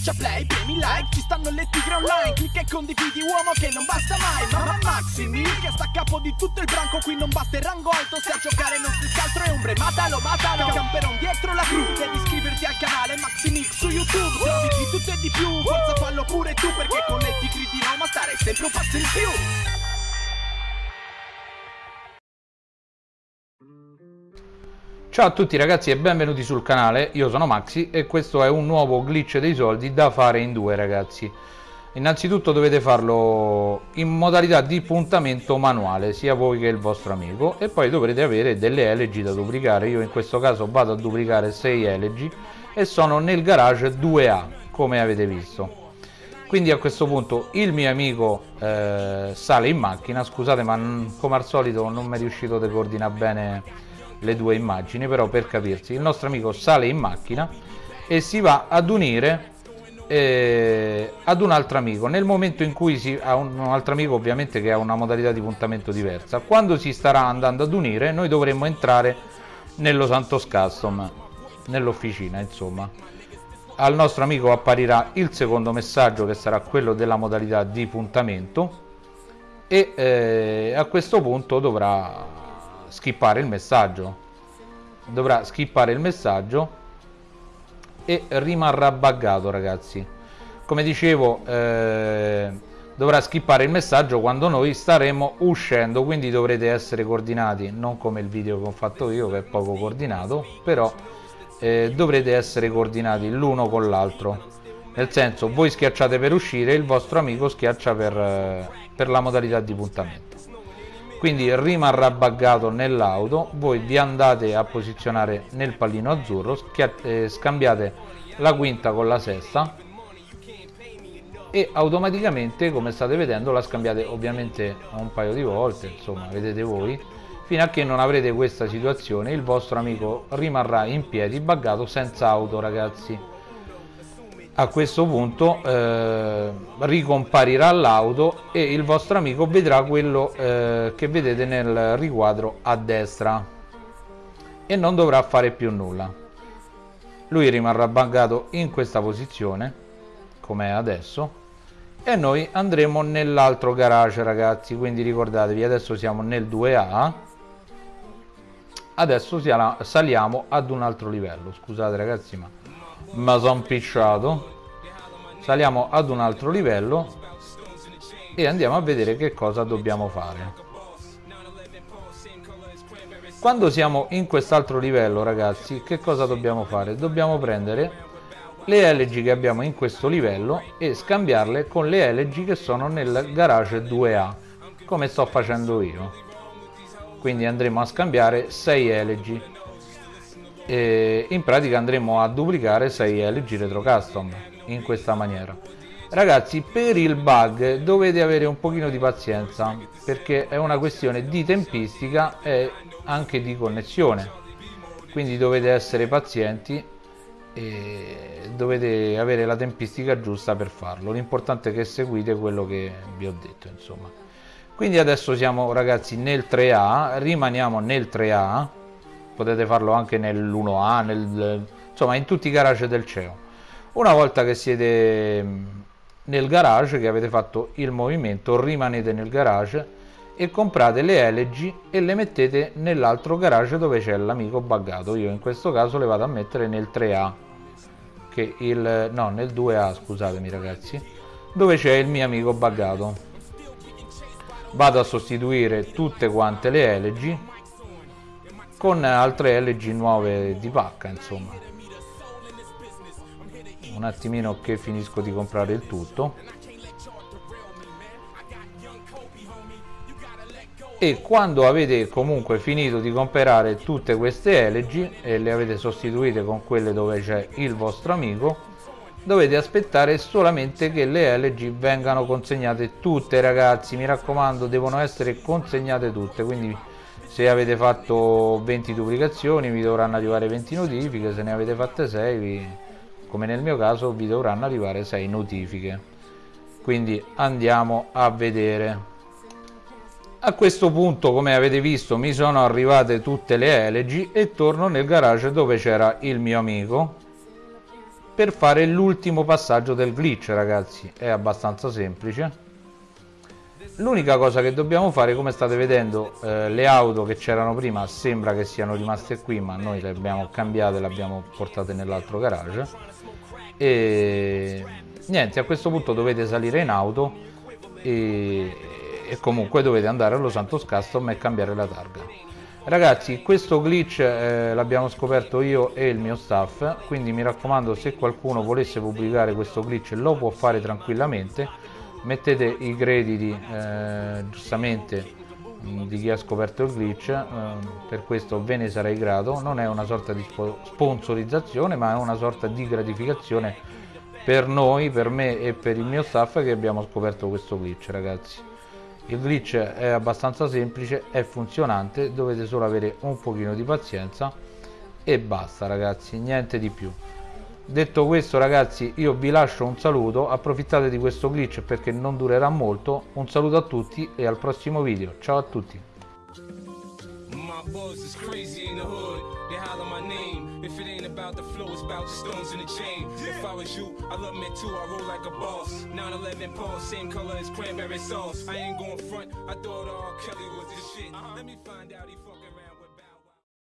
schiaccia play, premi like Ci stanno le tigre online Clicca e condividi uomo che non basta mai Mamma Maximi che sta a capo di tutto il branco Qui non basta il rango alto Se a giocare non si scaltro è ombre Matalo, matalo Camperon dietro la cru Devi iscriverti al canale Maximix su YouTube Trovi di tutto e di più Forza fallo pure tu Perché con le tigre di Roma stare sempre un passo in più Ciao a tutti ragazzi e benvenuti sul canale, io sono Maxi e questo è un nuovo glitch dei soldi da fare in due ragazzi. Innanzitutto dovete farlo in modalità di puntamento manuale, sia voi che il vostro amico e poi dovrete avere delle elegy da duplicare, io in questo caso vado a duplicare 6 elegy e sono nel garage 2A come avete visto. Quindi a questo punto il mio amico eh, sale in macchina. Scusate ma come al solito non mi è riuscito a coordinare bene le due immagini però per capirsi. Il nostro amico sale in macchina e si va ad unire eh, ad un altro amico. Nel momento in cui si ha un, un, altro amico ovviamente che ha una modalità di puntamento diversa. Quando si starà andando ad unire noi dovremmo entrare nello Santos Custom nell'officina insomma. Al nostro amico apparirà il secondo messaggio che sarà quello della modalità di puntamento e eh, a questo punto dovrà skippare il messaggio. Dovrà skippare il messaggio e rimarrà buggato ragazzi. Come dicevo eh, dovrà skippare il messaggio quando noi staremo uscendo quindi dovrete essere coordinati non come il video che ho fatto io che è poco coordinato però eh, dovrete essere coordinati l'uno con l'altro. Nel senso voi schiacciate per uscire il vostro amico schiaccia per, eh, per la modalità di puntamento quindi rimarrà buggato nell'auto voi vi andate a posizionare nel pallino azzurro eh, scambiate la quinta con la sesta e automaticamente come state vedendo la scambiate ovviamente un paio di volte insomma vedete voi fino a che non avrete questa situazione il vostro amico rimarrà in piedi buggato senza auto ragazzi a questo punto eh, ricomparirà l'auto e il vostro amico vedrà quello eh, che vedete nel riquadro a destra. E non dovrà fare più nulla. Lui rimarrà buggato in questa posizione come è adesso e noi andremo nell'altro garage ragazzi. Quindi ricordatevi adesso siamo nel 2A adesso saliamo ad un altro livello. Scusate ragazzi ma ma sono picciato. Saliamo ad un altro livello e andiamo a vedere che cosa dobbiamo fare. Quando siamo in quest'altro livello ragazzi che cosa dobbiamo fare? Dobbiamo prendere le LG che abbiamo in questo livello e scambiarle con le LG che sono nel garage 2A come sto facendo io. Quindi andremo a scambiare 6 LG e in pratica andremo a duplicare 6 LG Retro Custom in questa maniera. Ragazzi per il bug dovete avere un pochino di pazienza perché è una questione di tempistica e anche di connessione. Quindi dovete essere pazienti e dovete avere la tempistica giusta per farlo. L'importante è che seguite quello che vi ho detto insomma. Quindi adesso siamo ragazzi nel 3A rimaniamo nel 3A potete farlo anche nell'1A, nel, insomma in tutti i garage del CEO. Una volta che siete mm, nel garage, che avete fatto il movimento, rimanete nel garage e comprate le LG e le mettete nell'altro garage dove c'è l'amico buggato. Io in questo caso le vado a mettere nel 3A, che il, no nel 2A scusatemi ragazzi, dove c'è il mio amico buggato. Vado a sostituire tutte quante le LG con altre LG nuove di pacca insomma. Un attimino che finisco di comprare il tutto. E quando avete comunque finito di comprare tutte queste LG e le avete sostituite con quelle dove c'è il vostro amico dovete aspettare solamente che le LG vengano consegnate tutte ragazzi. Mi raccomando devono essere consegnate tutte quindi se avete fatto 20 duplicazioni vi dovranno arrivare 20 notifiche. Se ne avete fatte 6 vi, come nel mio caso vi dovranno arrivare 6 notifiche. Quindi andiamo a vedere. A questo punto come avete visto mi sono arrivate tutte le LG e torno nel garage dove c'era il mio amico per fare l'ultimo passaggio del glitch ragazzi. È abbastanza semplice l'unica cosa che dobbiamo fare come state vedendo eh, le auto che c'erano prima sembra che siano rimaste qui ma noi le abbiamo cambiate le abbiamo portate nell'altro garage. E niente a questo punto dovete salire in auto e, e comunque dovete andare allo Santos Custom e cambiare la targa. Ragazzi questo glitch eh, l'abbiamo scoperto io e il mio staff quindi mi raccomando se qualcuno volesse pubblicare questo glitch lo può fare tranquillamente mettete i crediti eh, giustamente di chi ha scoperto il glitch eh, per questo ve ne sarei grato. Non è una sorta di sponsorizzazione ma è una sorta di gratificazione per noi per me e per il mio staff che abbiamo scoperto questo glitch ragazzi. Il glitch è abbastanza semplice è funzionante dovete solo avere un pochino di pazienza e basta ragazzi niente di più detto questo ragazzi io vi lascio un saluto approfittate di questo glitch perché non durerà molto un saluto a tutti e al prossimo video ciao a tutti If it ain't about the flow, it's about the stones in the chain. If I was you, I love me too, I roll like a boss. 911 Paul, same color as cranberry sauce. I ain't going front, I thought all Kelly was this shit. Let me find out he.